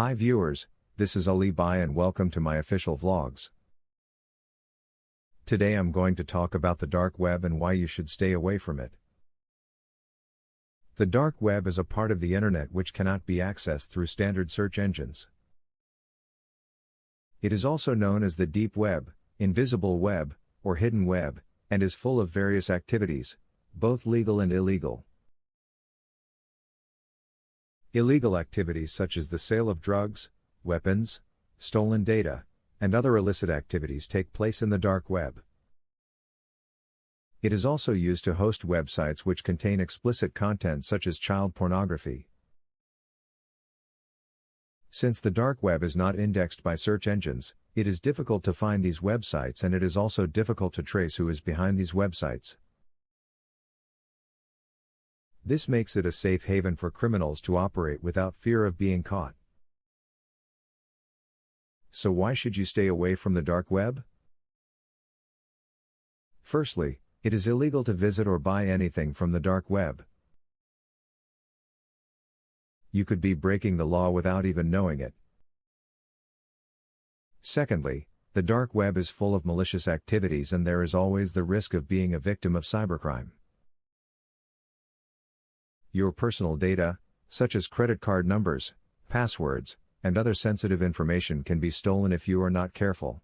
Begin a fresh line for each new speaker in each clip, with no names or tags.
Hi viewers, this is Ali Bai and welcome to my official vlogs. Today I'm going to talk about the dark web and why you should stay away from it. The dark web is a part of the internet which cannot be accessed through standard search engines. It is also known as the deep web, invisible web, or hidden web, and is full of various activities, both legal and illegal. Illegal activities such as the sale of drugs, weapons, stolen data, and other illicit activities take place in the dark web. It is also used to host websites which contain explicit content such as child pornography. Since the dark web is not indexed by search engines, it is difficult to find these websites and it is also difficult to trace who is behind these websites. This makes it a safe haven for criminals to operate without fear of being caught. So why should you stay away from the dark web? Firstly, it is illegal to visit or buy anything from the dark web. You could be breaking the law without even knowing it. Secondly, the dark web is full of malicious activities and there is always the risk of being a victim of cybercrime. Your personal data, such as credit card numbers, passwords, and other sensitive information can be stolen if you are not careful.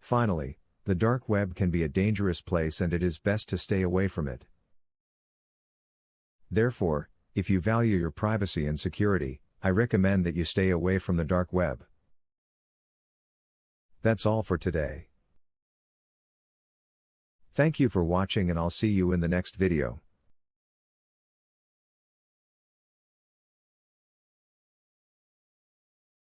Finally, the dark web can be a dangerous place and it is best to stay away from it. Therefore, if you value your privacy and security, I recommend that you stay away from the dark web. That's all for today. Thank you for watching and I'll see you in the next video.